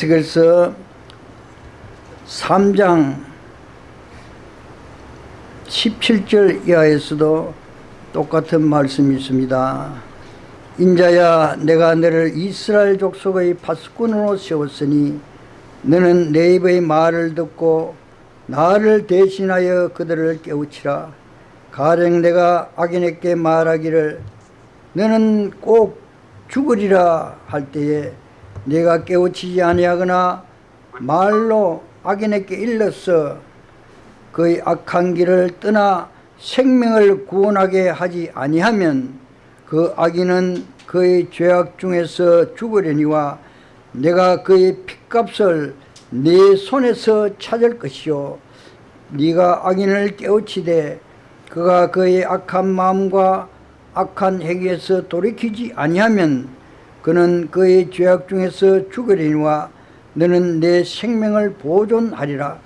그래서 3장 17절 이하에서도 똑같은 말씀이 있습니다. 인자야 내가 너를 이스라엘 족속의 파수꾼으로 세웠으니 너는 내 입의 말을 듣고 나를 대신하여 그들을 깨우치라. 가령 내가 악인에게 말하기를 너는 꼭 죽으리라 할 때에 내가 깨우치지 아니하거나 말로 악인에게 일러서 그의 악한 길을 떠나 생명을 구원하게 하지 아니하면 그 악인은 그의 죄악 중에서 죽으려니와 내가 그의 핏값을 네 손에서 찾을 것이요. 네가 악인을 깨우치되 그가 그의 악한 마음과 악한 행위에서 돌이키지 아니하면 그는 그의 죄악 중에서 죽으리니와 너는 내 생명을 보존하리라.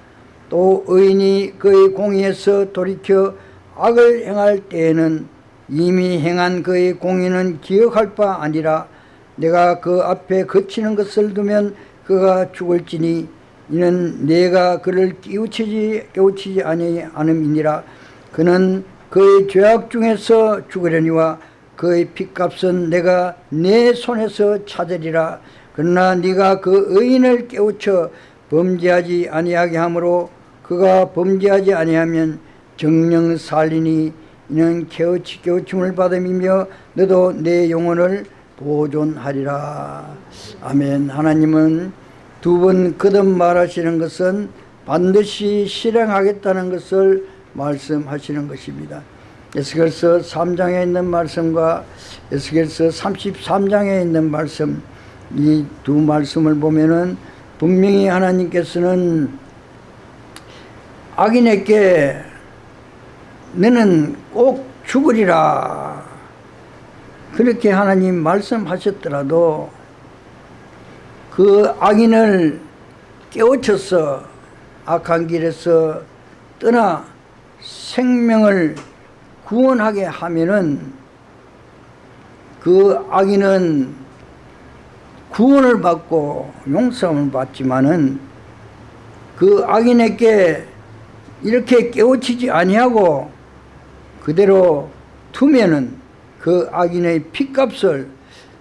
또 의인이 그의 공의에서 돌이켜 악을 행할 때에는 이미 행한 그의 공의는 기억할 바 아니라 내가 그 앞에 거치는 것을 두면 그가 죽을지니 이는 내가 그를 깨우치지 깨우치지 아니 않음이니라. 그는 그의 죄악 중에서 죽으려니와 그의 핏값은 내가 내 손에서 찾으리라. 그러나 네가 그 의인을 깨우쳐 범죄하지 아니하게 하므로 그가 범죄하지 아니하면 정령 살리니 이는 깨우치 깨우침을 받음이며 너도 내 영혼을 보존하리라. 아멘. 하나님은 두 번 거듭 말하시는 것은 반드시 실행하겠다는 것을 말씀하시는 것입니다 에스겔서 3장에 있는 말씀과 에스겔서 33장에 있는 말씀 이 두 말씀을 보면은 분명히 하나님께서는 악인에게 너는 꼭 죽으리라. 그렇게 하나님 말씀하셨더라도 그 악인을 깨우쳐서 악한 길에서 떠나 생명을 구원하게 하면은 그 악인은 구원을 받고 용서를 받지만은 그 악인에게 이렇게 깨우치지 아니하고 그대로 두면은 그 악인의 핏값을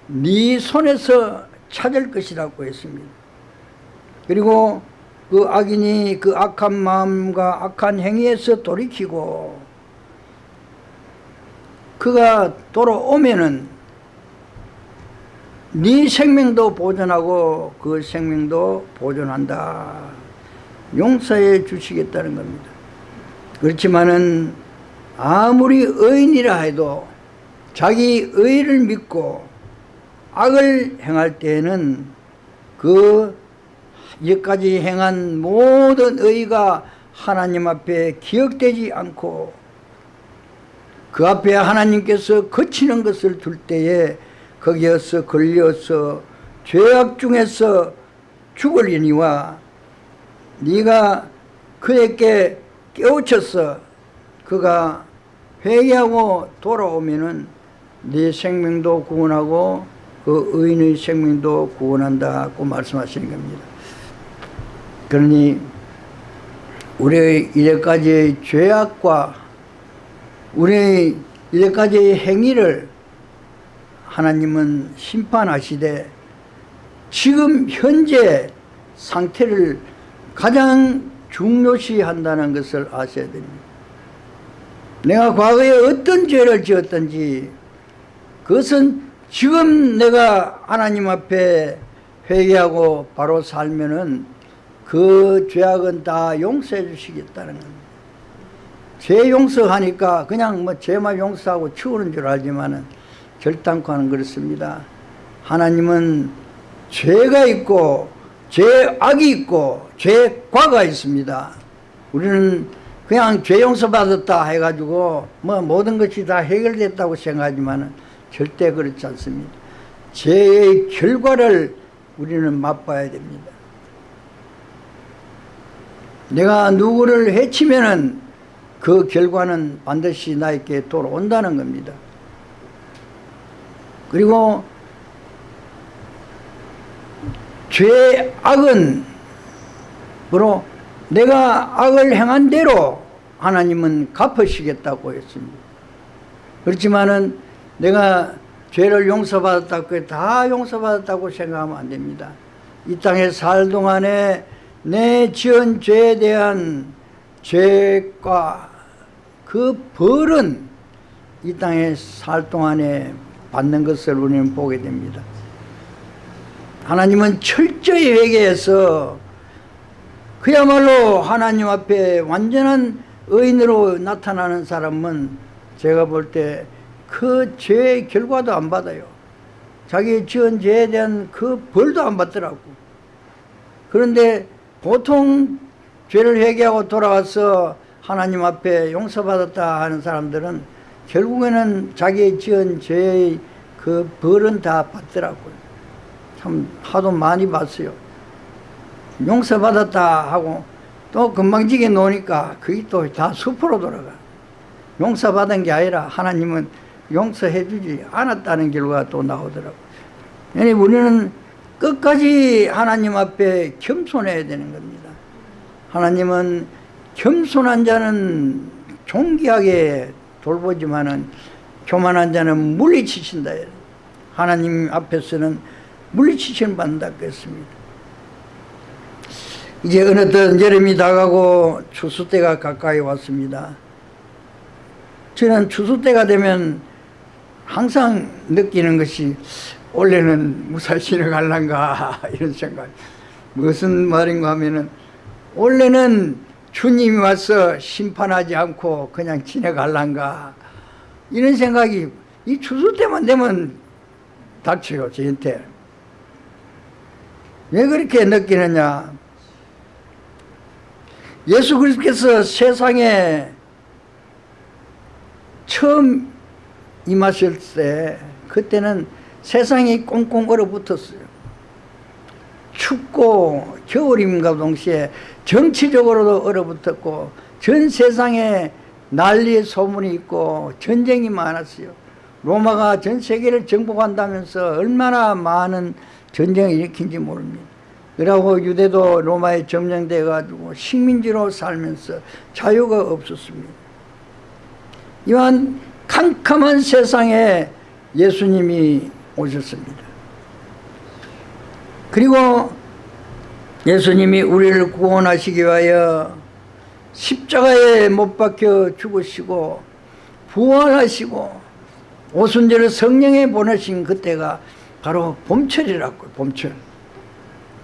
네 손에서 찾을 것이라고 했습니다. 그리고 그 악인이 그 악한 마음과 악한 행위에서 돌이키고 그가 돌아오면은 네 생명도 보존하고 그 생명도 보존한다. 용서해 주시겠다는 겁니다. 그렇지만은 아무리 의인이라 해도 자기 의를 믿고 악을 행할 때에는 그 여기까지 행한 모든 의가 하나님 앞에 기억되지 않고 그 앞에 하나님께서 거치는 것을 둘 때에 거기에서 걸려서 죄악 중에서 죽으려니와 네가 그에게 깨우쳐서 그가 회개하고 돌아오면은 네 생명도 구원하고 그 의인의 생명도 구원한다고 말씀하시는 겁니다. 그러니 우리의 이제까지의 죄악과 우리의 이제까지의 행위를 하나님은 심판하시되 지금 현재 상태를 가장 중요시 한다는 것을 아셔야 됩니다. 내가 과거에 어떤 죄를 지었든지 그것은 지금 내가 하나님 앞에 회개하고 바로 살면은 그 죄악은 다 용서해 주시겠다는 겁니다. 죄 용서하니까 그냥 뭐 죄만 용서하고 치우는 줄 알지만은 결단코 하는 그렇습니다. 하나님은 죄가 있고 죄악이 있고 죄과가 있습니다. 우리는 그냥 죄 용서받았다 해가지고 뭐 모든 것이 다 해결됐다고 생각하지만 절대 그렇지 않습니다. 죄의 결과를 우리는 맛봐야 됩니다. 내가 누구를 해치면은 그 결과는 반드시 나에게 돌아온다는 겁니다. 그리고 죄 악은 뭐로 내가 악을 행한 대로 하나님은 갚으시겠다고 했습니다. 그렇지만은 내가 죄를 용서받았다고 다 용서받았다고 생각하면 안 됩니다. 이 땅에 살 동안에 내 지은 죄에 대한 죄과 그 벌은 이 땅에 살 동안에 받는 것을 우리는 보게 됩니다. 하나님은 철저히 회개해서 그야말로 하나님 앞에 완전한 의인으로 나타나는 사람은 제가 볼 때 그 죄의 결과도 안 받아요. 자기 지은 죄에 대한 그 벌도 안 받더라고. 그런데 보통 죄를 회개하고 돌아와서 하나님 앞에 용서받았다 하는 사람들은 결국에는 자기 지은 죄의 그 벌은 다 받더라고요. 참 하도 많이 봤어요. 용서받았다 하고 또 금방지게 노니까 그게 또다 수포로 돌아가. 용서받은 게 아니라 하나님은 용서해 주지 않았다는 결과가 또 나오더라고. yani 우리는 끝까지 하나님 앞에 겸손해야 되는 겁니다. 하나님은 겸손한 자는 존귀하게 돌보지만은 교만한 자는 물리치신다. 하나님 앞에서는 물리치시는 받는다 그랬습니다. 이제 어느덧 여름이 다가고 추수 때가 가까이 왔습니다. 저는 추수 때가 되면 항상 느끼는 것이 올해는 무사히 지나갈란가 이런 생각. 무슨 말인가 하면은 올해는 주님이 와서 심판하지 않고 그냥 지나갈란가 이런 생각이 이 추수 때만 되면 닥쳐요 저한테. 왜 그렇게 느끼느냐 예수 그리스도께서 세상에 처음 임하실 때 그때는 세상이 꽁꽁 얼어붙었어요. 춥고 겨울임과 동시에 정치적으로도 얼어붙었고 전 세상에 난리의 소문이 있고 전쟁이 많았어요. 로마가 전 세계를 정복한다면서 얼마나 많은 전쟁을 일으킨지 모릅니다. 그러고 유대도 로마에 점령돼 가지고 식민지로 살면서 자유가 없었습니다. 이러한 캄캄한 세상에 예수님이 오셨습니다. 그리고 예수님이 우리를 구원하시기 위하여 십자가에 못 박혀 죽으시고 부활하시고 오순절을 성령에 보내신 그때가 바로 봄철이라고 봄철.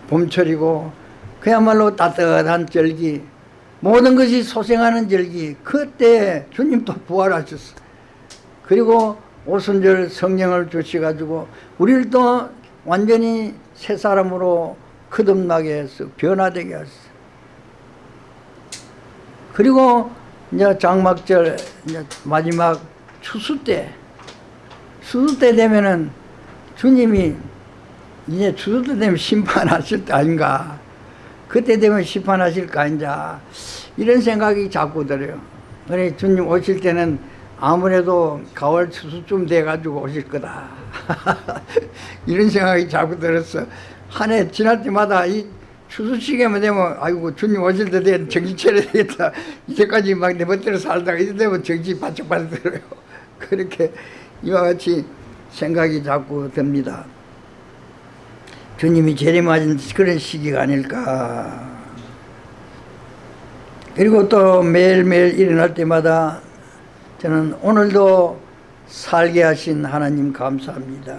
봄철이고 그야말로 따뜻한 절기 모든 것이 소생하는 절기 그때 주님 또 부활하셨어. 그리고 오순절 성령을 주셔가지고 우리를 또 완전히 새 사람으로 거듭나게 해서 변화되게 하셨어 그리고 이제 장막절 이제 마지막 추수 때 추수 때 되면은 주님이 이제 추수 때 되면 심판하실 때 아닌가? 그때 되면 심판하실 거 아닌가 이런 생각이 자꾸 들어요. 그래 주님 오실 때는 아무래도 가을 추수쯤 돼가지고 오실 거다. 이런 생각이 자꾸 들었어. 한 해 지날 때마다 이 추수 시기만 되면 아이고 주님 오실 때 되면 정신 차려야 되겠다. 이제까지 막 내 멋대로 살다가 이제 되면 정신 바짝 바짝 들어요. 그렇게 이와 같이 생각이 자꾸 듭니다. 주님이 재림하신 그런 시기가 아닐까. 그리고 또 매일매일 일어날 때마다 저는 오늘도 살게 하신 하나님 감사합니다.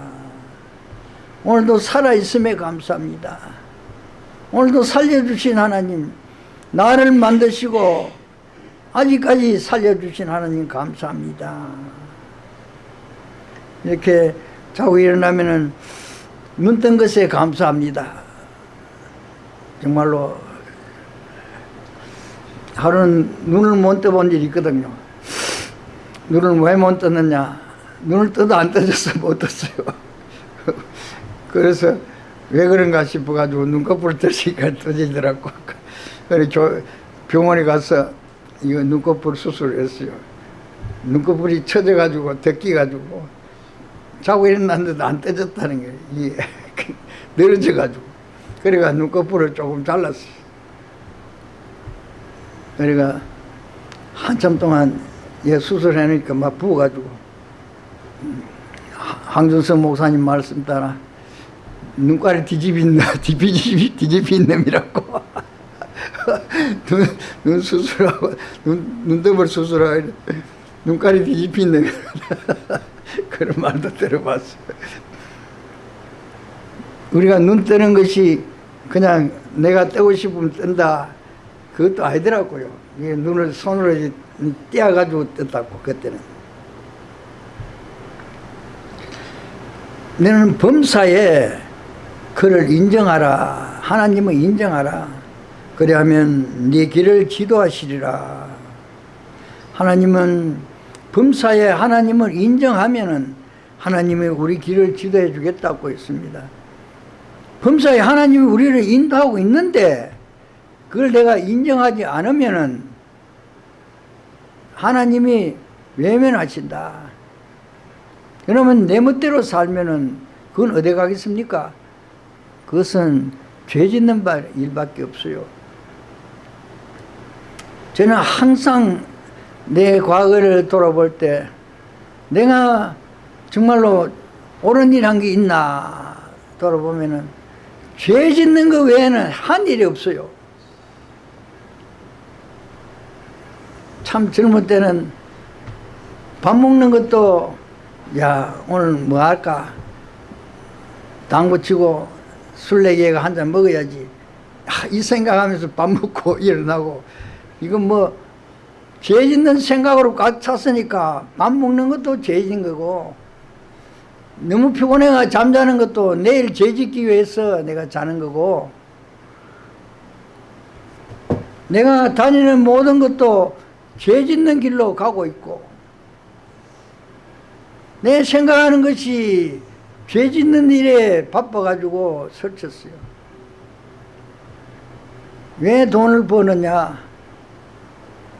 오늘도 살아있음에 감사합니다. 오늘도 살려주신 하나님 나를 만드시고 아직까지 살려주신 하나님 감사합니다. 이렇게 자고 일어나면은 눈 뜬 것에 감사합니다. 정말로 하루는 눈을 못 떠본 일이 있거든요 눈을 왜 못 떴느냐? 눈을 떠도 안 떠졌어 못 떴어요. 그래서 왜 그런가 싶어가지고 눈꺼풀을 뜨시니까 떠지더라고. 그래서 병원에 가서 이거 눈꺼풀 수술을 했어요. 눈꺼풀이 쳐져가지고 덮기가지고 자고 일어났는데도 안 떠졌다는 거예요 이게 늘어져가지고. 그래가 눈꺼풀을 조금 잘랐어. 그래가 한참 동안 얘 수술해놓으니까 막 부어가지고. 황준성 목사님 말씀 따라 눈깔이 뒤집힌 뒤집힌 뒤집힌 놈이라고. 눈, 눈 수술하고 눈 눈더블 수술하고 눈깔이 뒤집힌 놈 그런 말도 들어봤어. 우리가 눈 뜨는 것이 그냥 내가 뜨고 싶으면 뜬다. 그것도 아니더라고요. 이게 눈을 손으로 떼어가지고 떴다고 그때는. 너는 범사에 그를 인정하라. 하나님을 인정하라. 그리하면 네 길을 지도하시리라. 하나님은 범사에 하나님을 인정하면은 하나님이 우리 길을 지도해 주겠다고 했습니다. 범사에 하나님이 우리를 인도하고 있는데 그걸 내가 인정하지 않으면은 하나님이 외면하신다. 그러면 내 멋대로 살면은 그건 어디 가겠습니까? 그것은 죄 짓는 바 일밖에 없어요. 저는 항상 내 과거를 돌아볼 때 내가 정말로 옳은 일 한 게 있나 돌아보면은 죄 짓는 것 외에는 한 일이 없어요. 참 젊을 때는 밥 먹는 것도 야 오늘 뭐 할까? 당구 치고 술래기가 한 잔 먹어야지. 아, 이 생각하면서 밥 먹고 일어나고. 이건 뭐 죄 짓는 생각으로 꽉 찼으니까 밥 먹는 것도 죄 짓는 거고. 너무 피곤해가 잠자는 것도 내일 죄 짓기 위해서 내가 자는 거고. 내가 다니는 모든 것도 죄 짓는 길로 가고 있고 내 생각하는 것이 죄 짓는 일에 바빠가지고 설쳤어요. 왜 돈을 버느냐?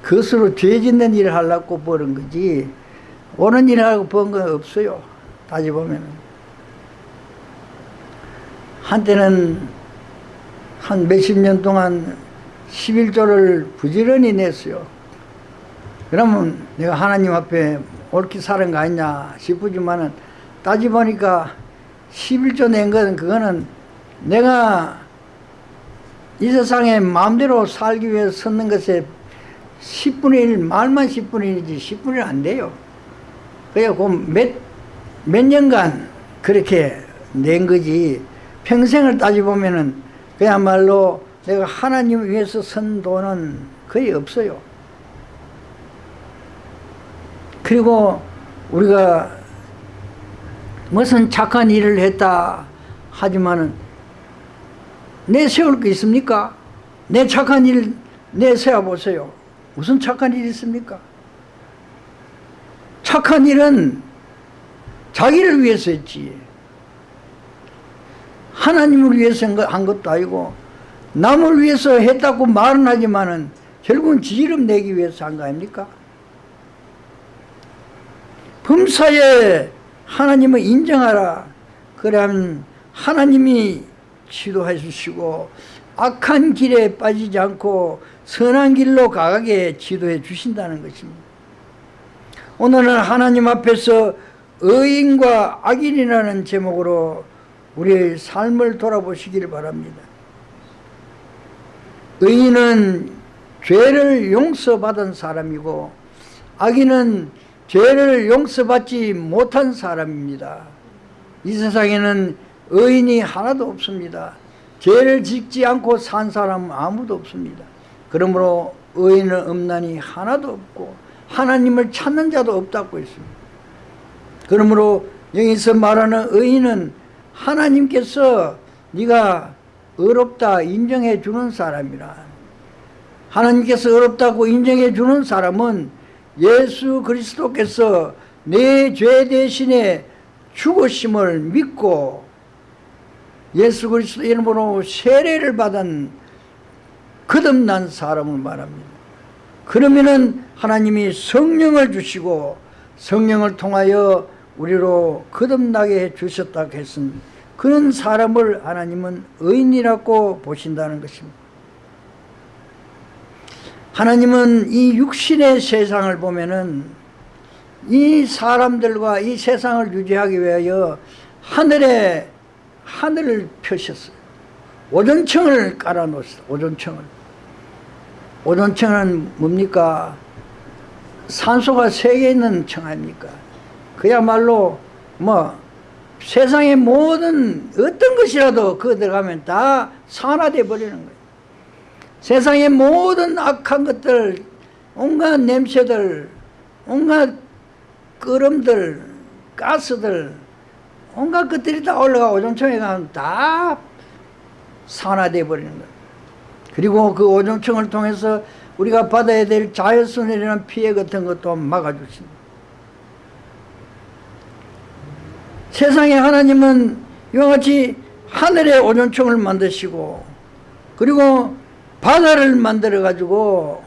그것으로 죄 짓는 일을 하려고 버는 거지 옳은 일을 하고 번 건 없어요. 따져보면 한때는 한 몇십 년 동안 11조를 부지런히 냈어요. 그러면 내가 하나님 앞에 옳게 사는 거 아니냐 싶으지만은 따져보니까 11조 낸 것은 그거는 내가 이 세상에 마음대로 살기 위해서 섰는 것에 10분의 1, 말만 10분의 1이지 10분의 1 안 돼요. 그래갖고 몇, 몇 년간 그렇게 낸 거지 평생을 따져보면은 그야말로 내가 하나님을 위해서 선 돈은 거의 없어요. 그리고 우리가 무슨 착한 일을 했다 하지만은 내 세울 게 있습니까? 내 착한 일 내세워 보세요. 무슨 착한 일이 있습니까? 착한 일은 자기를 위해서 했지. 하나님을 위해서 한 것도 아니고 남을 위해서 했다고 말은 하지만은 결국은 지름 내기 위해서 한 거 아닙니까? 범사에 하나님을 인정하라. 그러면 하나님이 지도해 주시고 악한 길에 빠지지 않고 선한 길로 가게 지도해 주신다는 것입니다. 오늘은 하나님 앞에서 의인과 악인이라는 제목으로 우리의 삶을 돌아보시기를 바랍니다. 의인은 죄를 용서받은 사람이고 악인은 죄를 용서받지 못한 사람입니다. 이 세상에는 의인이 하나도 없습니다. 죄를 짓지 않고 산 사람은 아무도 없습니다. 그러므로 의인은 없나니 하나도 없고 하나님을 찾는 자도 없다고 했습니다. 그러므로 여기서 말하는 의인은 하나님께서 네가 어렵다 인정해 주는 사람이라 하나님께서 어렵다고 인정해 주는 사람은 예수 그리스도께서 내 죄 대신에 죽으심을 믿고 예수 그리스도 이름으로 세례를 받은 거듭난 사람을 말합니다. 그러면은 하나님이 성령을 주시고 성령을 통하여 우리로 거듭나게 해 주셨다고 했은 그런 사람을 하나님은 의인이라고 보신다는 것입니다. 하나님은 이 육신의 세상을 보면은 이 사람들과 이 세상을 유지하기 위하여 하늘에 하늘을 펴셨어요. 오존청을 깔아 놓았어요. 오존청을. 오존청은 뭡니까? 산소가 세 개 있는 청 아닙니까? 그야말로 뭐 세상의 모든 어떤 것이라도 그 들어가면 다 산화돼 버리는 거예요. 세상의 모든 악한 것들, 온갖 냄새들, 온갖 끄름들, 가스들, 온갖 것들이 다 올라가 오존청에 가면 다 산화돼 버리는 거예요. 그리고 그 오존청을 통해서 우리가 받아야 될 자연스러운 피해 같은 것도 막아주십니다. 세상에 하나님은 이와 같이 하늘의 오존청을 만드시고 그리고 바다를 만들어 가지고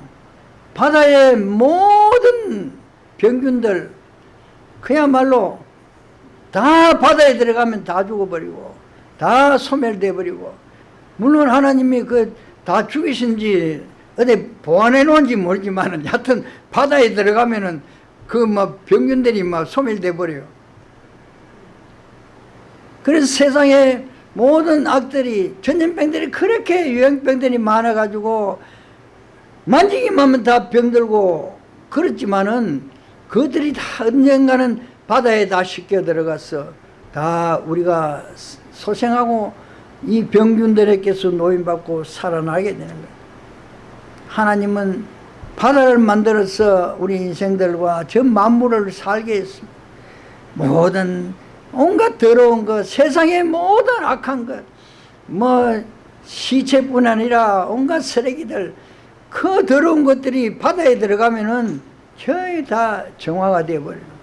바다의 모든 병균들 그야말로 다 바다에 들어가면 다 죽어버리고 다 소멸돼 버리고 물론 하나님이 그 다 죽이신지 어디 보관해 놓은지 모르지만 하여튼 바다에 들어가면은 그 막 병균들이 막 소멸돼 버려요. 그래서 세상에 모든 악들이 전염병들이 그렇게 유행병들이 많아가지고 만지기만 하면 다 병들고 그렇지만은 그들이 다 언젠가는 바다에 다 씻겨 들어가서 다 우리가 소생하고 이 병균들에게서 노인받고 살아나게 되는 거예요. 하나님은 바다를 만들어서 우리 인생들과 전 만물을 살게 했습니다. 모든 온갖 더러운 것, 세상의 모든 악한 것, 뭐 시체뿐 아니라 온갖 쓰레기들, 그 더러운 것들이 바다에 들어가면은 거의 다 정화가 되어버려요.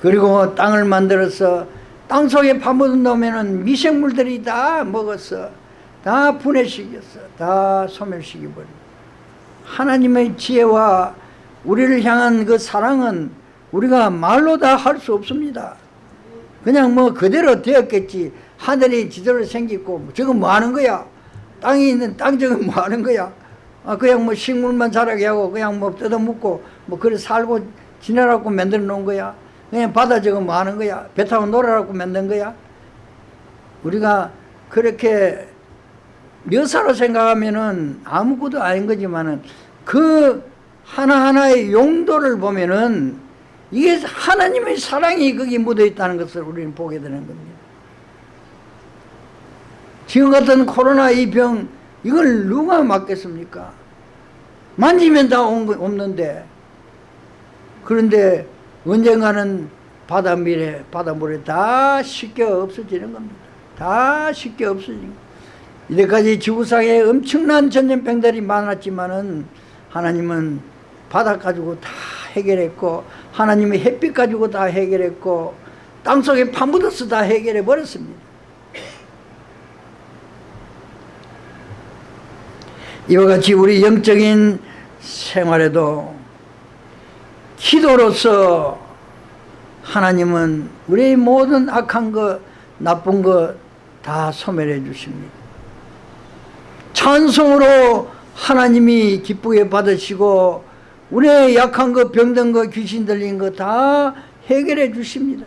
그리고 땅을 만들어서 땅 속에 파묻은 놈에는 미생물들이 다 먹었어. 다 분해시켰어. 다 소멸시켜버려. 하나님의 지혜와 우리를 향한 그 사랑은 우리가 말로 다 할 수 없습니다. 그냥 뭐 그대로 되었겠지. 하늘이 지도로 생겼고 저건 뭐 하는 거야? 땅이 있는 땅 저건 뭐 하는 거야? 아 그냥 뭐 식물만 자라게 하고 그냥 뭐 뜯어먹고 뭐 그래 살고 지내라고 만들어 놓은 거야. 그냥 바다 저건 뭐 하는 거야? 배 타고 놀아라고 만든 거야? 우리가 그렇게 묘사로 생각하면은 아무것도 아닌 거지만은 그 하나하나의 용도를 보면은 이게 하나님의 사랑이 거기 묻어 있다는 것을 우리는 보게 되는 겁니다. 지금 같은 코로나 이 병, 이걸 누가 맞겠습니까? 만지면 다 없는데. 그런데 언젠가는 바닷물에, 바닷물에 다 씻겨 없어지는 겁니다. 다 씻겨 없어지는 이때까지 지구상에 엄청난 전염병들이 많았지만은 하나님은 바다 가지고 다 해결했고 하나님의 햇빛 가지고 다 해결했고 땅속에 파묻어서 다 해결해 버렸습니다. 이와 같이 우리 영적인 생활에도 기도로서 하나님은 우리의 모든 악한 것, 나쁜 것 다 소멸해 주십니다. 찬송으로 하나님이 기쁘게 받으시고 우리의 약한 것, 병든 것, 귀신 들린 것다 해결해 주십니다.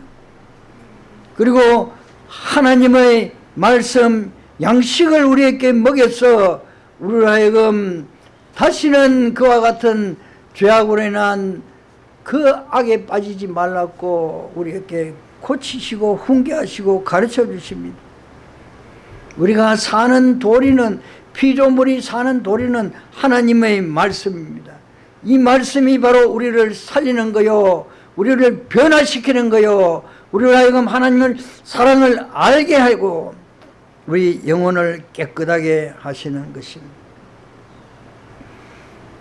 그리고 하나님의 말씀, 양식을 우리에게 먹여서 우리를 하여금 다시는 그와 같은 죄악으로 인한 그 악에 빠지지 말라고 우리에게 고치시고 훈계하시고 가르쳐 주십니다. 우리가 사는 도리는 피조물이 사는 도리는 하나님의 말씀입니다. 이 말씀이 바로 우리를 살리는 거요. 우리를 변화시키는 거요. 우리를 하여금 하나님의 사랑을 알게 하고 우리 영혼을 깨끗하게 하시는 것입니다.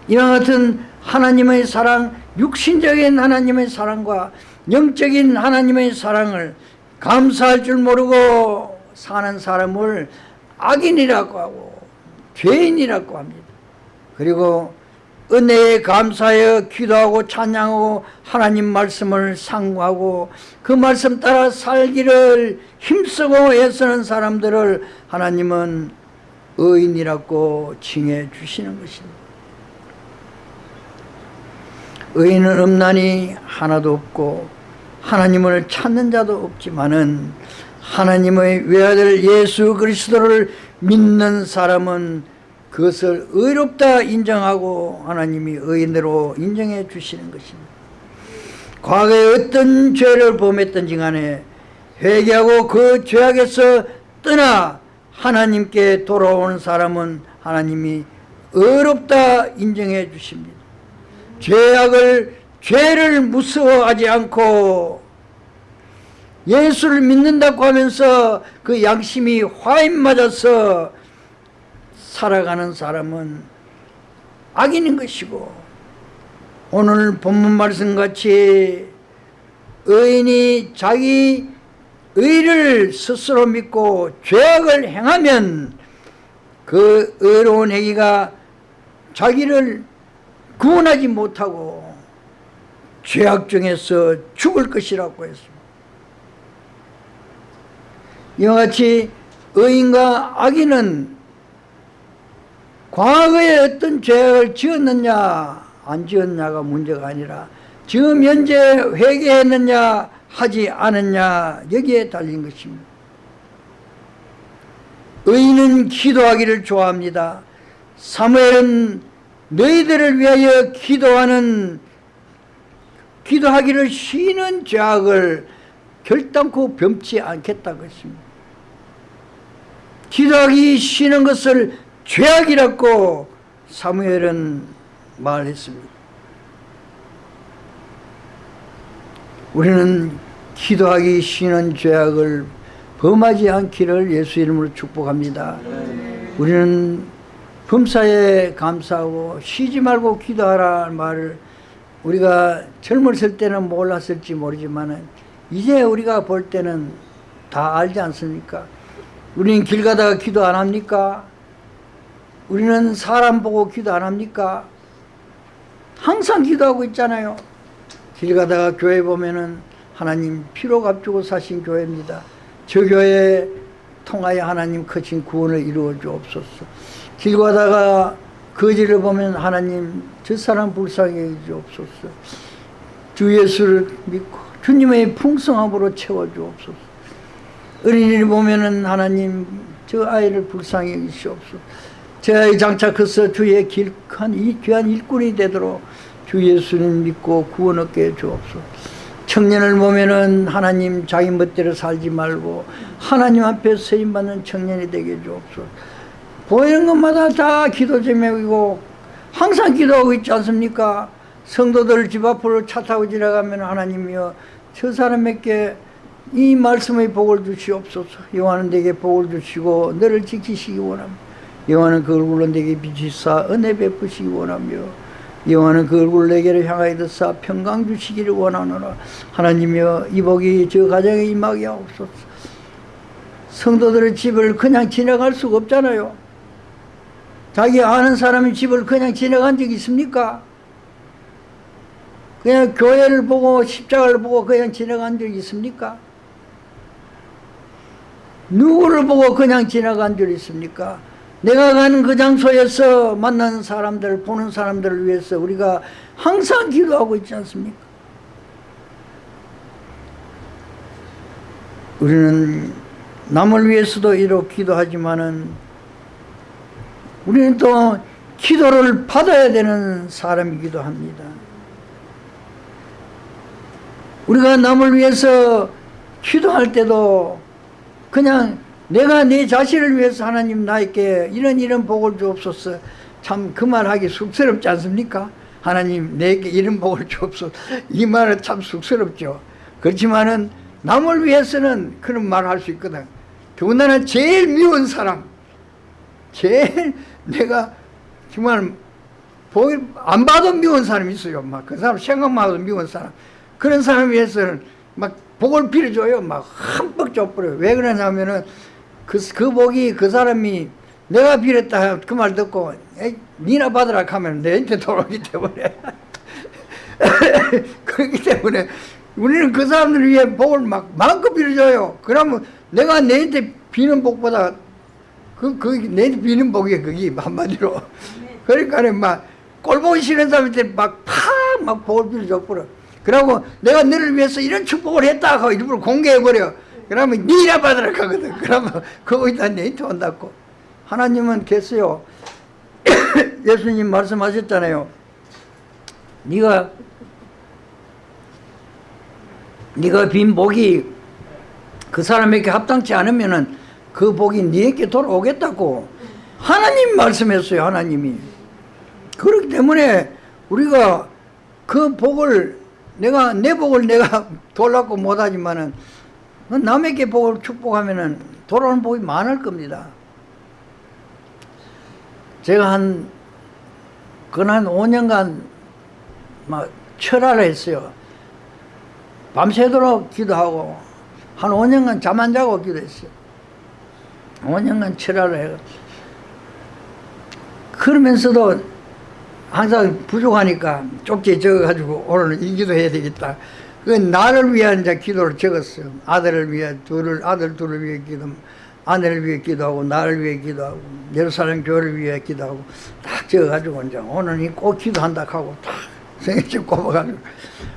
이와 같은 하나님의 사랑, 육신적인 하나님의 사랑과 영적인 하나님의 사랑을 감사할 줄 모르고 사는 사람을 악인이라고 하고 죄인이라고 합니다. 그리고 은혜에 감사하여 기도하고 찬양하고 하나님 말씀을 상고하고 그 말씀 따라 살기를 힘쓰고 애쓰는 사람들을 하나님은 의인이라고 칭해 주시는 것입니다. 의인은 없나니 하나도 없고 하나님을 찾는 자도 없지만은 하나님의 외아들 예수 그리스도를 믿는 사람은 그것을 의롭다 인정하고 하나님이 의인으로 인정해 주시는 것입니다. 과거에 어떤 죄를 범했든지 간에 회개하고 그 죄악에서 떠나 하나님께 돌아오는 사람은 하나님이 의롭다 인정해 주십니다. 죄악을 죄를 무서워하지 않고 예수를 믿는다고 하면서 그 양심이 화인 맞아서 살아가는 사람은 악인인 것이고 오늘 본문 말씀같이 의인이 자기 의를 스스로 믿고 죄악을 행하면 그 의로운 행위가 자기를 구원하지 못하고 죄악 중에서 죽을 것이라고 했습니다. 이와 같이 의인과 악인은 과거에 어떤 죄를 지었느냐 안 지었냐가 문제가 아니라 지금 현재 회개했느냐 하지 않았냐 여기에 달린 것입니다. 의인은 기도하기를 좋아합니다. 사무엘은 너희들을 위하여 기도하는 기도하기를 쉬는 죄악을 결단코 범치 않겠다고 했습니다. 기도하기 쉬는 것을 죄악이라고 사무엘은 말했습니다. 우리는 기도하기 쉬는 죄악을 범하지 않기를 예수 이름으로 축복합니다. 우리는 범사에 감사하고 쉬지 말고 기도하라 말을 우리가 젊었을 때는 몰랐을지 모르지만 이제 우리가 볼 때는 다 알지 않습니까? 우리는 길 가다가 기도 안 합니까? 우리는 사람 보고 기도 안 합니까? 항상 기도하고 있잖아요. 길 가다가 교회 보면은 하나님 피로 값주고 사신 교회입니다. 저 교회 통하여 하나님 크신 구원을 이루어 주옵소서. 길 가다가 거지를 보면 하나님 저 사람 불쌍히 해 주옵소서. 주 예수를 믿고 주님의 풍성함으로 채워 주옵소서. 어린이를 보면은 하나님 저 아이를 불쌍히 해 주시옵소서. 제 아이 장착해서 주의 길한 이 귀한 일꾼이 되도록 주 예수님 믿고 구원 얻게 해 주옵소서. 청년을 보면은 하나님 자기 멋대로 살지 말고 하나님 앞에 세임 받는 청년이 되게 해 주옵소서. 보이는 것마다 다 기도 제목이고 항상 기도하고 있지 않습니까? 성도들 집 앞으로 차 타고 지나가면 하나님이여 저 사람에게 이 말씀의 복을 주시옵소서. 여호와는 내게 복을 주시고 너를 지키시기 원합니다. 여호와는 그 얼굴로 내게 비치사 은혜 베푸시기 원하며 여호와는 그 얼굴 내게를 향하여 드사 평강 주시기를 원하노라 하나님이여 이 복이 저 가정에 임하게 하옵소서 성도들의 집을 그냥 지나갈 수가 없잖아요 자기 아는 사람의 집을 그냥 지나간 적 있습니까? 그냥 교회를 보고 십자가를 보고 그냥 지나간 적 있습니까? 누구를 보고 그냥 지나간 적 있습니까? 내가 가는 그 장소에서 만나는 사람들, 보는 사람들을 위해서 우리가 항상 기도하고 있지 않습니까? 우리는 남을 위해서도 이렇게 기도하지만은 우리는 또 기도를 받아야 되는 사람이기도 합니다. 우리가 남을 위해서 기도할 때도 그냥 내가 내 자신을 위해서 하나님 나에게 이런 이런 복을 주옵소서. 참 그 말하기 쑥스럽지 않습니까? 하나님 내게 이런 복을 주옵소서. 이 말은 참 쑥스럽죠. 그렇지만은 남을 위해서는 그런 말을 할수 있거든. 더군다나 제일 미운 사람. 제일 내가 정말 안 봐도 미운 사람이 있어요. 막 그 사람 생각만 해도 미운 사람. 그런 사람 위해서는 막 복을 빌어줘요. 막 흠뻑 줘버려요. 왜 그러냐면은 그, 그 복이 그 사람이 내가 빌었다 그 말 듣고 에이, 니나 받으라 하면 내한테 돌아오기 때문에. 그렇기 때문에 우리는 그 사람들을 위해 복을 막 마음껏 빌어줘요. 그러면 내가 내한테 비는 복보다 그, 그, 내한테 비는 복이 그게 한마디로. 그러니까 막 꼴보기 싫은 사람한테 막 팍 막 복을 빌어줘 버려. 그러고 내가 너를 위해서 이런 축복을 했다 하고 일부러 공개해버려 그러면 니나 받으라 하거든. 그러면 그거기다 내한테 온다고. 하나님은 계세요. 예수님 말씀하셨잖아요. 네가 네가 빈 복이 그 사람에게 합당치 않으면은 그 복이 네게 돌아오겠다고 하나님 말씀했어요 하나님이. 그렇기 때문에 우리가 그 복을 내가 내 복을 내가 돌라고 못하지만은 남에게 복을 축복하면은 돌아오는 복이 많을 겁니다. 제가 한 그한 5년간 막 철화를 했어요. 밤새도록 기도하고 한 5년간 잠 안 자고 기도했어요. 5년간 철화를 해요. 그러면서도 항상 부족하니까 쪽지에 적어가지고 오늘 이 기도해야 되겠다. 그 나를 위한 이제 기도를 적었어요. 아들을 위해 둘을 아들 둘을 위해 기도, 아내를 위해 기도하고 나를 위해 기도하고 예루살렘 교회를 위해 기도하고 딱 적어가지고 이제 오늘 꼭 기도한다 하고 딱 성인책 꼽아가지고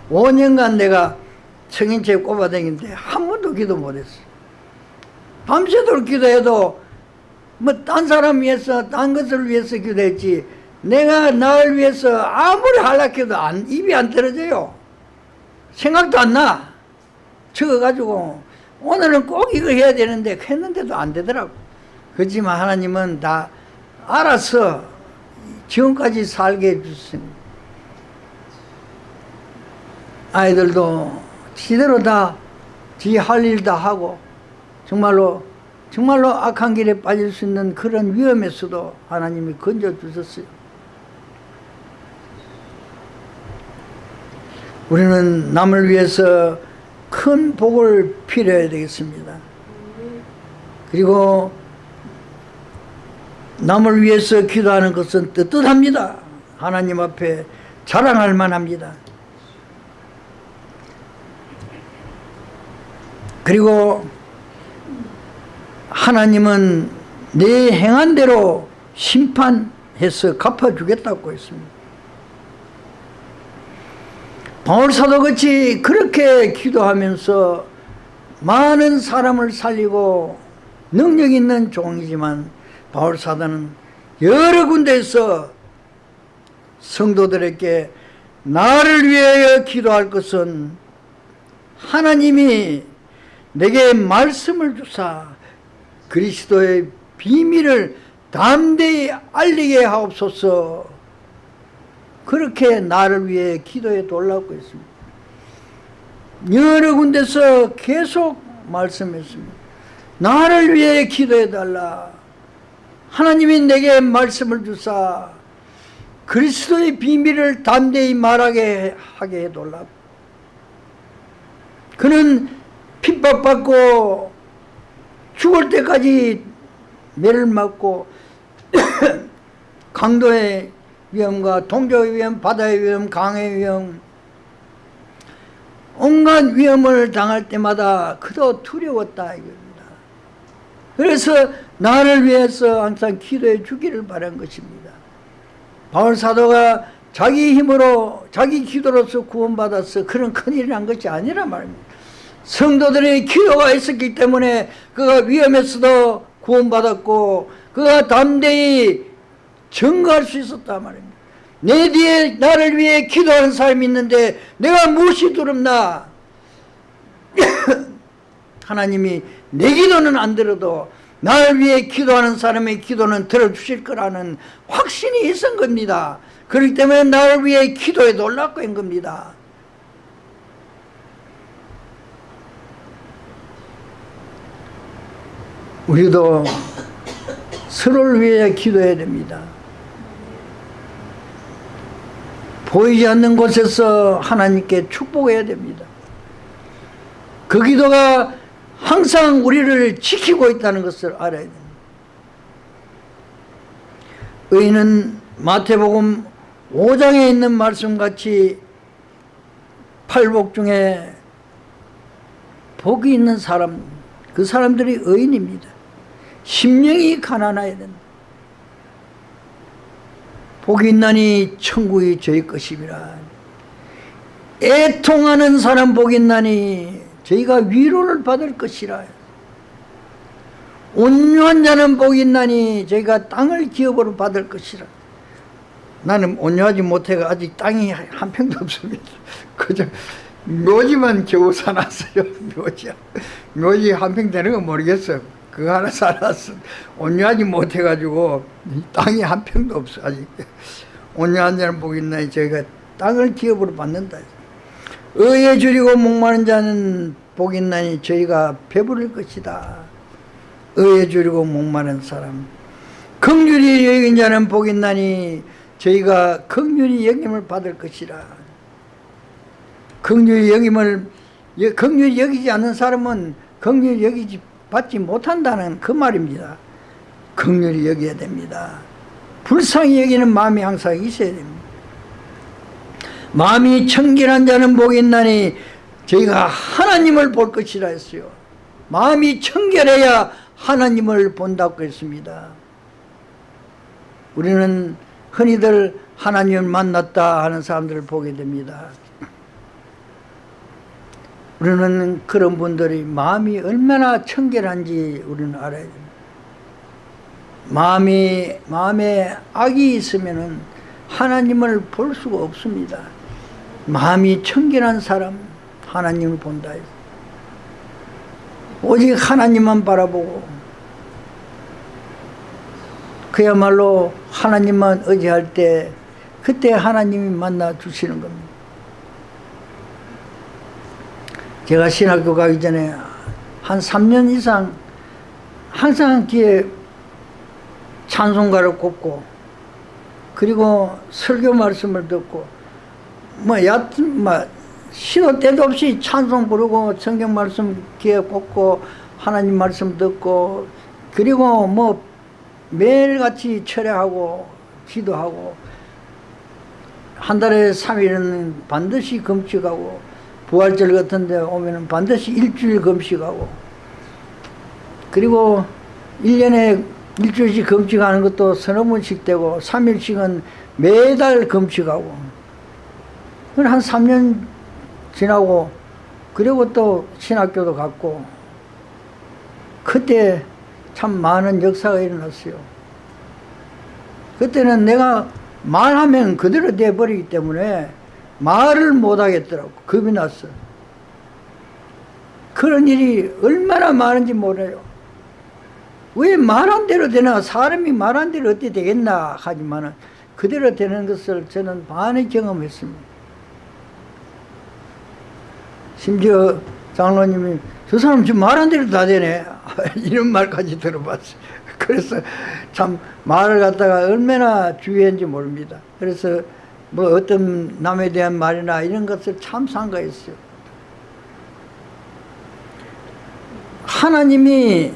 5년간 내가 성인책 꼽아다니는데 한 번도 기도 못했어요. 밤새도록 기도해도 뭐 딴 사람 위해서 딴 것을 위해서 기도했지 내가 나를 위해서 아무리 하락해도 안, 입이 안 떨어져요. 생각도 안 나. 적어가지고 오늘은 꼭 이거 해야 되는데 했는데도 안 되더라고. 그렇지만 하나님은 다 알아서 지금까지 살게 해주셨습니다. 아이들도 지대로 다 지 할 일 다 하고 정말로 정말로 악한 길에 빠질 수 있는 그런 위험에서도 하나님이 건져 주셨어요. 우리는 남을 위해서 큰 복을 빌어야 되겠습니다. 그리고 남을 위해서 기도하는 것은 뜨뜻합니다. 하나님 앞에 자랑할 만합니다. 그리고 하나님은 내 행한 대로 심판해서 갚아주겠다고 했습니다. 바울사도같이 그렇게 기도하면서 많은 사람을 살리고 능력 있는 종이지만 바울사도는 여러 군데에서 성도들에게 나를 위하여 기도할 것은 하나님이 내게 말씀을 주사 그리스도의 비밀을 담대히 알리게 하옵소서 그렇게 나를 위해 기도해 달라고 했습니다. 여러 군데서 계속 말씀했습니다. 나를 위해 기도해 달라. 하나님이 내게 말씀을 주사 그리스도의 비밀을 담대히 말하게 하게 해달라. 그는 핍박받고 죽을 때까지 매를 맞고 강도의 위험과 동족의 위험, 바다의 위험, 강의 위험 온갖 위험을 당할 때마다 그도 두려웠다 이겁니다. 그래서 나를 위해서 항상 기도해 주기를 바란 것입니다. 바울 사도가 자기 힘으로 자기 기도로서 구원받아서 그런 큰일을 한 것이 아니라 말입니다. 성도들의 기도가 있었기 때문에 그가 위험에서도 구원받았고 그가 담대히 증거할 수 있었단 말입니다. 내 뒤에 나를 위해 기도하는 사람이 있는데 내가 무엇이 두렵나? 하나님이 내 기도는 안 들어도 나를 위해 기도하는 사람의 기도는 들어주실 거라는 확신이 있은 겁니다. 그렇기 때문에 나를 위해 기도해 놀랐고 한 겁니다. 우리도 서로를 위해 기도해야 됩니다. 보이지 않는 곳에서 하나님께 축복해야 됩니다. 그 기도가 항상 우리를 지키고 있다는 것을 알아야 됩니다. 의인은 마태복음 5장에 있는 말씀같이 팔복 중에 복이 있는 사람 그 사람들이 의인입니다 심령이 가난해야 된다 복이 있나니 천국이 저희 것임이라 애통하는 사람 복이 있나니 저희가 위로를 받을 것이라. 온유한 자는 복이 있나니 저희가 땅을 기업으로 받을 것이라. 나는 온유하지 못해가 아직 땅이 한 평도 없습니다. 그저 묘지만 겨우 사놨어요. 묘지. 묘지 한 평 되는 건 모르겠어요 그거 하나 살았어 온유하지 못해가지고 땅이 한 평도 없어 아직. 온유한 자는 복이 있나니 저희가 땅을 기업으로 받는다. 의에 줄이고 목마른 자는 복이 있나니 저희가 배부를 것이다. 의에 줄이고 목마른 사람. 긍휼히 여긴 자는 복이 있나니 저희가 긍휼히 여김을 받을 것이라. 긍휼히 여김을 긍휼히 여기지 않는 사람은 긍휼히 여기지 받지 못한다는 그 말입니다. 긍휼히 여겨야 됩니다. 불쌍히 여기는 마음이 항상 있어야 됩니다. 마음이 청결한 자는 복이 있나니 저희가 하나님을 볼 것이라 했어요. 마음이 청결해야 하나님을 본다고 했습니다. 우리는 흔히들 하나님을 만났다 하는 사람들을 보게 됩니다 우리는 그런 분들이 마음이 얼마나 청결한지 우리는 알아야 마음이, 마음에 악이 있으면 하나님을 볼 수가 없습니다. 마음이 청결한 사람 하나님을 본다. 오직 하나님만 바라보고 그야말로 하나님만 의지할 때 그때 하나님이 만나 주시는 겁니다 제가 신학교 가기 전에 한 3년 이상 항상 뒤에 찬송가를 꼽고 그리고 설교 말씀을 듣고 뭐 얕은 뭐 시도 때도 없이 찬송 부르고 성경 말씀 귀에 꽂고 하나님 말씀 듣고 그리고 뭐 매일같이 철회하고 기도하고 한 달에 3일은 반드시 금식하고 부활절 같은 데 오면 반드시 일주일 금식하고. 그리고 1년에 일주일씩 금식하는 것도 서너 번씩 되고 3일씩은 매달 금식하고. 한 3년 지나고 그리고 또 신학교도 갔고. 그때 참 많은 역사가 일어났어요. 그때는 내가 말하면 그대로 돼버리기 때문에 말을 못하겠더라고. 겁이 났어. 그런 일이 얼마나 많은지 몰라요. 왜 말한 대로 되나 사람이 말한 대로 어떻게 되겠나 하지만 그대로 되는 것을 저는 많이 경험했습니다. 심지어 장로님이 저 사람 지금 말한 대로 다 되네. 이런 말까지 들어봤어요. 그래서 참 말을 갖다가 얼마나 주의했는지 모릅니다. 그래서 뭐 어떤 남에 대한 말이나 이런 것을 참 상가했어요. 하나님이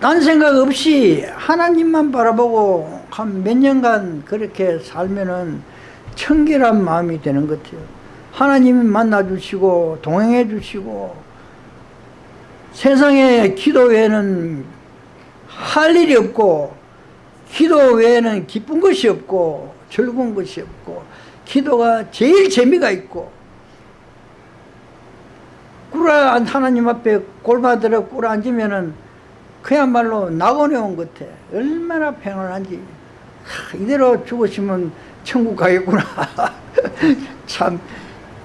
딴 생각 없이 하나님만 바라보고 한 몇 년간 그렇게 살면은 청결한 마음이 되는 것 같아요. 하나님이 만나주시고 동행해 주시고 세상에 기도 외에는 할 일이 없고 기도 외에는 기쁜 것이 없고 즐거운 것이 없고 기도가 제일 재미가 있고 꿇어 하나님 앞에 골바들어 꿇어 앉으면 은 그야말로 낙원에 온 것 같아. 얼마나 평안한지. 이대로 죽으시면 천국 가겠구나. 참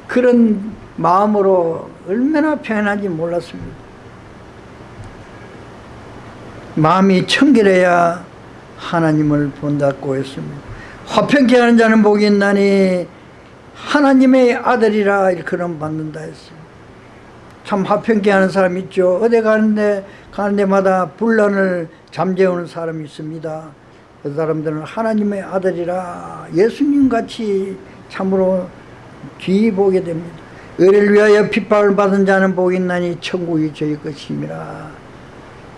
그런 마음으로 얼마나 평안한지 몰랐습니다. 마음이 청결해야 하나님을 본다고 했습니다 화평케 하는 자는 복이 있나니 하나님의 아들이라 일컬음 받는다 했어요. 참 화평케 하는 사람 있죠. 어디 가는데 가는 데마다 분란을 잠재우는 사람이 있습니다. 그 사람들은 하나님의 아들이라 예수님같이 참으로 귀히 보게 됩니다. 의를 위하여 핍박을 받은 자는 복이 있나니 천국이 저희 것입니다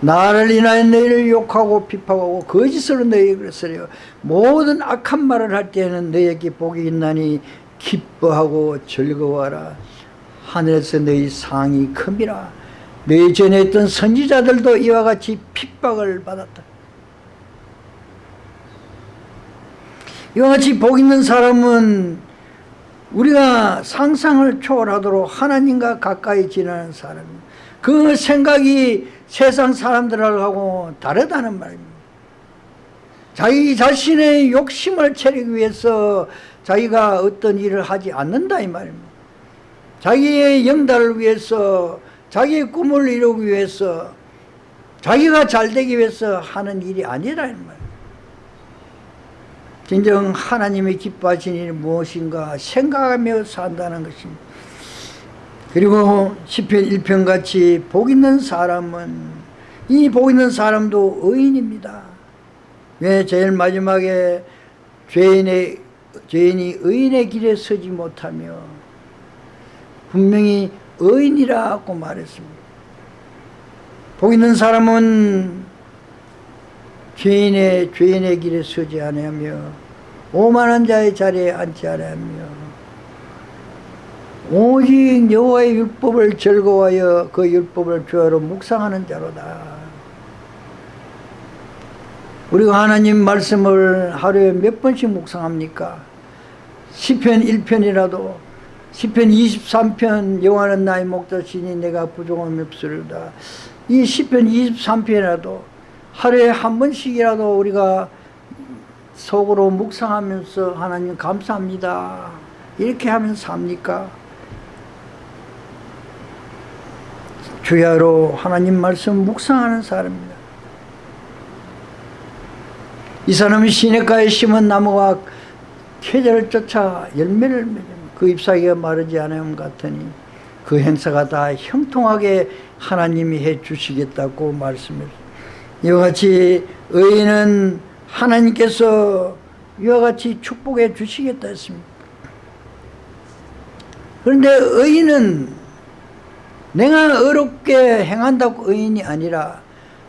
나를 인하여 너희를 욕하고 비판하고 거짓으로 너희에게 그랬으려. 모든 악한 말을 할 때에는 너희에게 복이 있나니 기뻐하고 즐거워하라. 하늘에서 너희 상이 큼이라 너희 전에 있던 선지자들도 이와 같이 핍박을 받았다. 이와 같이 복 있는 사람은 우리가 상상을 초월하도록 하나님과 가까이 지나는 사람입니다 그 생각이 세상 사람들하고 다르다는 말입니다. 자기 자신의 욕심을 채리기 위해서 자기가 어떤 일을 하지 않는다 이 말입니다. 자기의 영달을 위해서 자기의 꿈을 이루기 위해서 자기가 잘 되기 위해서 하는 일이 아니라 이 말입니다. 진정 하나님이 기뻐하시는 일이 무엇인가 생각하며 산다는 것입니다. 그리고 시편 1편 같이 복 있는 사람은 이 복 있는 사람도 의인입니다. 왜 제일 마지막에 죄인의 죄인이 의인의 길에 서지 못하며 분명히 의인이라고 말했습니다. 복 있는 사람은 죄인의 죄인의 길에 서지 아니하며 오만한 자의 자리에 앉지 아니하며 오직 여호와의 율법을 즐거워하여 그 율법을 주어로 묵상하는 자로다. 우리가 하나님 말씀을 하루에 몇 번씩 묵상합니까? 시편 1편이라도 시편 23편 여호와는 나의 목자시니 내가 부족함이 없으리다. 이 시편 23편이라도 하루에 한 번씩이라도 우리가 속으로 묵상하면서 하나님 감사합니다. 이렇게 하면서 삽니까? 주야로 하나님 말씀 묵상하는 사람입니다. 이 사람이 시냇가에 심은 나무가 계절을 쫓아 열매를 맺은 그 잎사귀가 마르지 않음 같으니 그 행사가 다 형통하게 하나님이 해 주시겠다고 말씀했습니다. 이와 같이 의인은 하나님께서 이와 같이 축복해 주시겠다 했습니다. 그런데 의인은 내가 어렵게 행한다고 의인이 아니라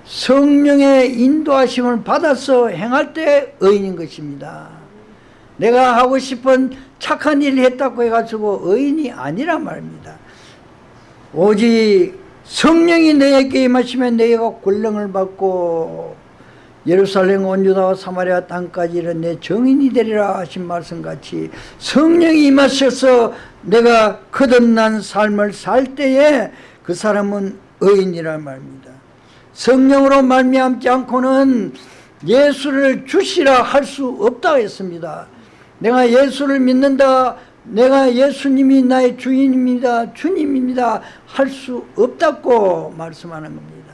성령의 인도하심을 받아서 행할 때 의인인 것입니다. 내가 하고 싶은 착한 일을 했다고 해가지고 의인이 아니라 말입니다. 오직 성령이 너에게 임하시면 너희가 권능을 받고 예루살렘 온 유다와 사마리아 땅까지 이른 내 정인이 되리라 하신 말씀같이 성령이 임하셔서 내가 거듭난 삶을 살 때에 그 사람은 의인이란 말입니다. 성령으로 말미암지 않고는 예수를 주시라 할 수 없다 했습니다. 내가 예수를 믿는다 내가 예수님이 나의 주인입니다 주님입니다 할 수 없다고 말씀하는 겁니다.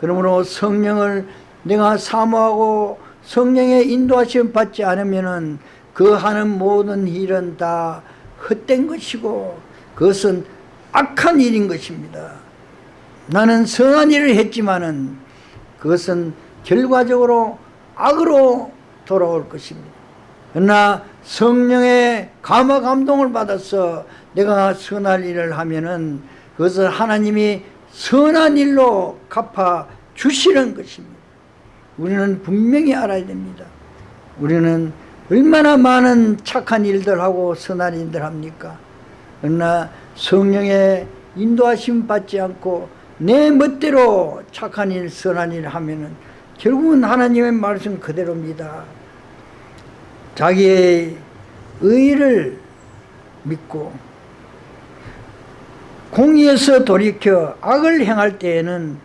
그러므로 성령을 내가 사모하고 성령의 인도하심 받지 않으면 그 하는 모든 일은 다 헛된 것이고 그것은 악한 일인 것입니다. 나는 선한 일을 했지만은 그것은 결과적으로 악으로 돌아올 것입니다. 그러나 성령의 감화 감동을 받아서 내가 선할 일을 하면은 그것을 하나님이 선한 일로 갚아 주시는 것입니다 우리는 분명히 알아야 됩니다. 우리는 얼마나 많은 착한 일들하고 선한 일들 합니까? 그러나 성령의 인도하심 받지 않고 내 멋대로 착한 일 선한 일 하면 은 결국은 하나님의 말씀 그대로입니다. 자기의 의를 믿고 공의에서 돌이켜 악을 행할 때에는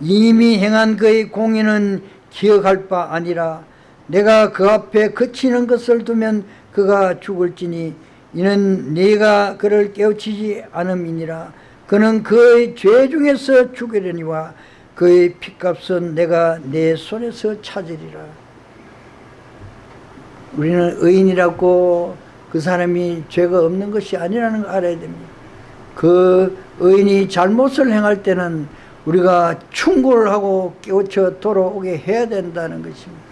이미 행한 그의 공의는 기억할 바 아니라 내가 그 앞에 그치는 것을 두면 그가 죽을지니 이는 네가 그를 깨우치지 않음이니라. 그는 그의 죄 중에서 죽으려니와 그의 핏값은 내가 내 손에서 찾으리라. 우리는 의인이라고 그 사람이 죄가 없는 것이 아니라는 걸 알아야 됩니다. 그 의인이 잘못을 행할 때는 우리가 충고를 하고 깨우쳐 돌아오게 해야 된다는 것입니다.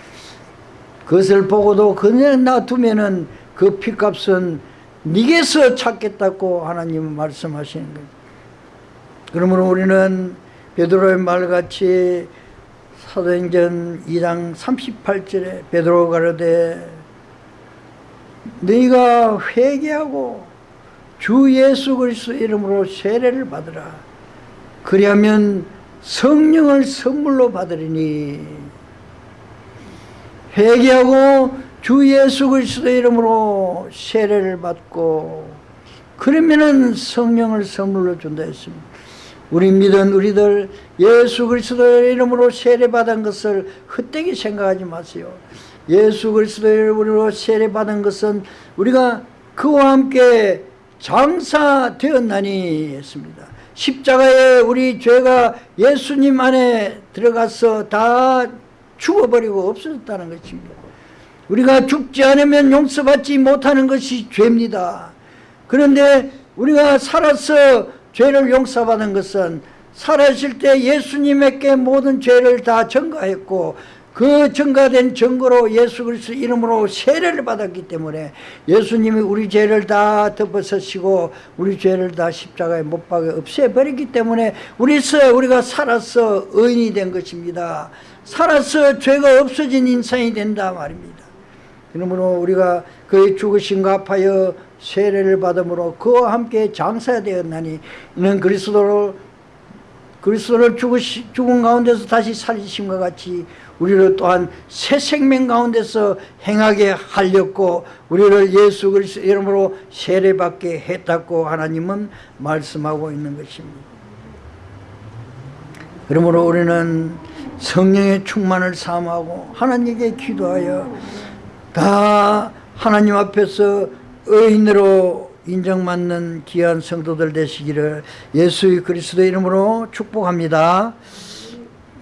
그것을 보고도 그냥 놔두면 은 그 피값은 니게서 찾겠다고 하나님은 말씀하시는 거죠. 그러므로 우리는 베드로의 말같이 사도행전 2장 38절에 베드로가 가로되 너희가 회개하고 주 예수 그리스도 이름으로 세례를 받으라 그리하면 성령을 선물로 받으리니 회개하고 주 예수 그리스도 이름으로 세례를 받고 그러면은 성령을 선물로 준다 했습니다. 우리 믿은 우리들 예수 그리스도의 이름으로 세례받은 것을 헛되게 생각하지 마세요. 예수 그리스도의 이름으로 세례받은 것은 우리가 그와 함께 장사되었나니 했습니다. 십자가에 우리 죄가 예수님 안에 들어가서 다 죽어버리고 없어졌다는 것입니다. 우리가 죽지 않으면 용서받지 못하는 것이 죄입니다. 그런데 우리가 살아서 죄를 용서받은 것은 살아있을 때 예수님에게 모든 죄를 다 전가했고 그 전가된 증거로 예수 그리스도 이름으로 세례를 받았기 때문에 예수님이 우리 죄를 다 덮어서시고 우리 죄를 다 십자가에 못 박아 없애버렸기 때문에 우리서 우리가 살아서 의인이 된 것입니다. 살아서 죄가 없어진 인상이 된다 말입니다. 그러므로 우리가 그의 죽으심과 합하여 세례를 받음으로 그와 함께 장사되었나니 이는 그리스도를 그리스도를 죽은 가운데서 다시 살리심과 같이 우리를 또한 새 생명 가운데서 행하게 하렸고 우리를 예수 그리스도 이름으로 세례받게 했다고 하나님은 말씀하고 있는 것입니다. 그러므로 우리는 성령의 충만을 삼하고 하나님께 기도하여 다 하나님 앞에서 의인으로 인정받는 귀한 성도들 되시기를 예수 그리스도 이름으로 축복합니다.